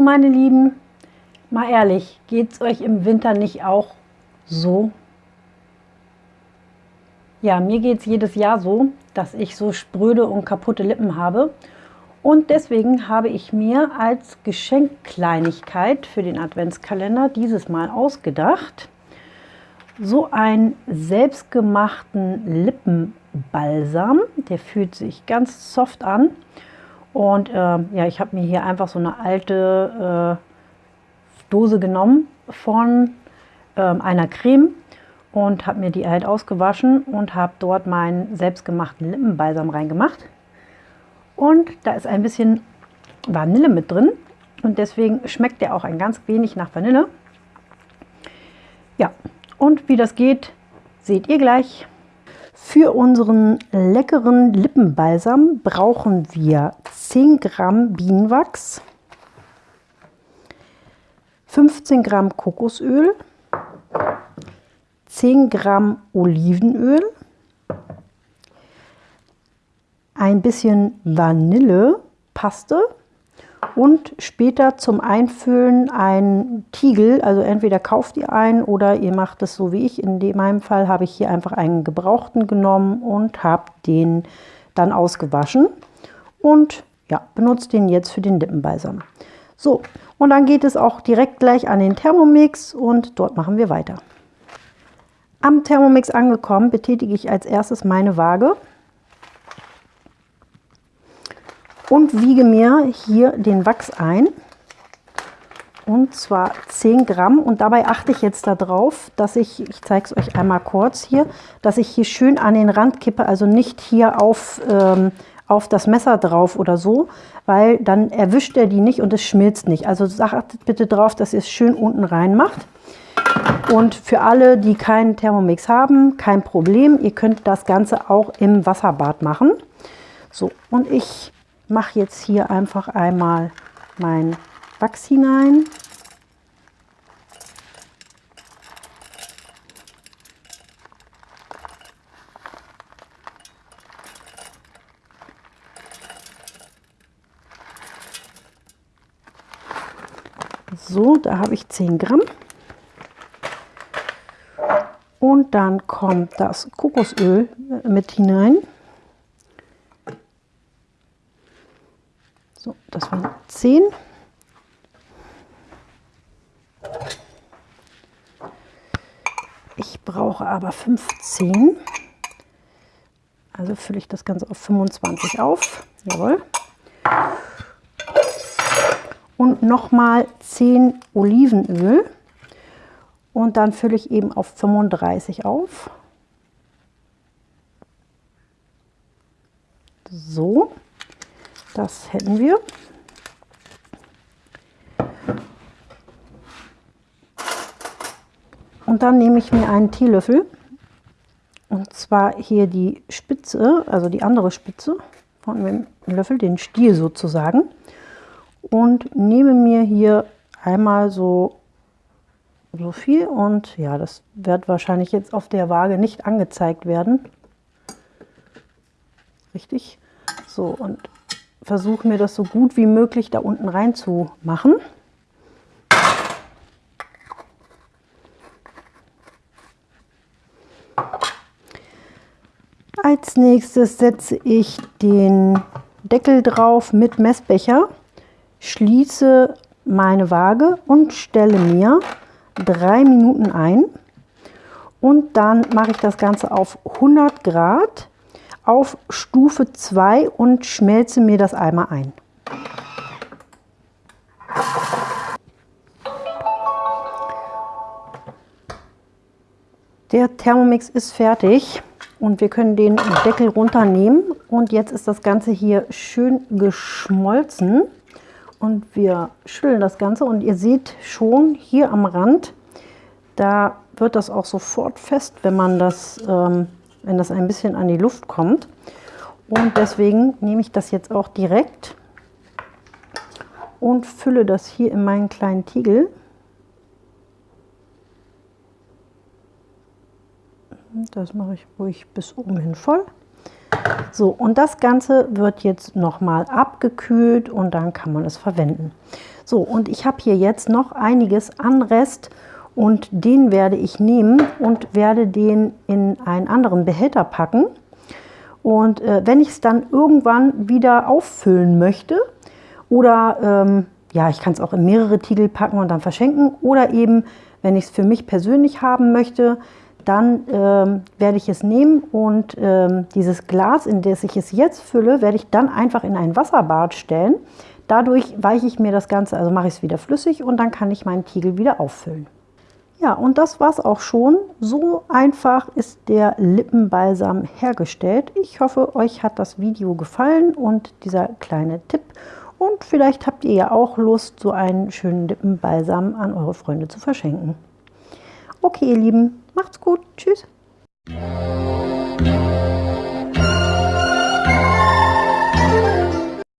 meine Lieben, mal ehrlich, geht es euch im Winter nicht auch so? Ja, mir geht es jedes Jahr so, dass ich so spröde und kaputte Lippen habe. Und deswegen habe ich mir als Geschenkkleinigkeit für den Adventskalender dieses Mal ausgedacht, so einen selbstgemachten Lippenbalsam. Der fühlt sich ganz soft an. Und äh, ja, ich habe mir hier einfach so eine alte äh, Dose genommen von äh, einer Creme und habe mir die halt ausgewaschen und habe dort meinen selbstgemachten Lippenbalsam reingemacht. Und da ist ein bisschen Vanille mit drin und deswegen schmeckt der auch ein ganz wenig nach Vanille. Ja, und wie das geht, seht ihr gleich. Für unseren leckeren Lippenbalsam brauchen wir 10 Gramm Bienenwachs, 15 Gramm Kokosöl, 10 Gramm Olivenöl, ein bisschen Vanillepaste und später zum Einfüllen ein Tiegel. Also entweder kauft ihr einen oder ihr macht es so wie ich. In meinem Fall habe ich hier einfach einen gebrauchten genommen und habe den dann ausgewaschen und ja, benutzt den jetzt für den Lippenbalsam. So, und dann geht es auch direkt gleich an den Thermomix und dort machen wir weiter. Am Thermomix angekommen betätige ich als erstes meine Waage und wiege mir hier den Wachs ein und zwar 10 Gramm und dabei achte ich jetzt darauf, dass ich, ich zeige es euch einmal kurz hier, dass ich hier schön an den Rand kippe, also nicht hier auf, ähm, auf das Messer drauf oder so, weil dann erwischt er die nicht und es schmilzt nicht. Also achtet bitte darauf, dass ihr es schön unten rein macht. Und für alle, die keinen Thermomix haben, kein Problem. Ihr könnt das Ganze auch im Wasserbad machen. So, und ich mache jetzt hier einfach einmal mein Wachs hinein. So, da habe ich 10 Gramm. Und dann kommt das Kokosöl mit hinein. So, das waren 10. Ich brauche aber 15. Also fülle ich das Ganze auf 25 auf. Jawohl. Und nochmal 10 Olivenöl. Und dann fülle ich eben auf 35 auf. So, das hätten wir. Und dann nehme ich mir einen Teelöffel und zwar hier die Spitze, also die andere Spitze von dem Löffel, den Stiel sozusagen und nehme mir hier einmal so so viel und ja, das wird wahrscheinlich jetzt auf der Waage nicht angezeigt werden. Richtig. So, und versuche mir das so gut wie möglich da unten rein zu machen. Als nächstes setze ich den Deckel drauf mit Messbecher, schließe meine Waage und stelle mir drei Minuten ein und dann mache ich das Ganze auf 100 Grad auf Stufe 2 und schmelze mir das einmal ein. Der Thermomix ist fertig und wir können den Deckel runternehmen. Und jetzt ist das Ganze hier schön geschmolzen. Und wir schütteln das Ganze. Und ihr seht schon hier am Rand, da wird das auch sofort fest, wenn man das, ähm, wenn das ein bisschen an die Luft kommt. Und deswegen nehme ich das jetzt auch direkt und fülle das hier in meinen kleinen Tiegel. Das mache ich ruhig bis oben hin voll. So, und das Ganze wird jetzt nochmal abgekühlt und dann kann man es verwenden. So, und ich habe hier jetzt noch einiges an Rest und den werde ich nehmen und werde den in einen anderen Behälter packen. Und äh, wenn ich es dann irgendwann wieder auffüllen möchte oder ähm, ja, ich kann es auch in mehrere Tiegel packen und dann verschenken oder eben, wenn ich es für mich persönlich haben möchte, dann ähm, werde ich es nehmen und ähm, dieses Glas, in das ich es jetzt fülle, werde ich dann einfach in ein Wasserbad stellen. Dadurch weiche ich mir das Ganze, also mache ich es wieder flüssig und dann kann ich meinen Tiegel wieder auffüllen. Ja, und das war es auch schon. So einfach ist der Lippenbalsam hergestellt. Ich hoffe, euch hat das Video gefallen und dieser kleine Tipp. Und vielleicht habt ihr ja auch Lust, so einen schönen Lippenbalsam an eure Freunde zu verschenken. Okay, ihr Lieben, macht's gut. Tschüss.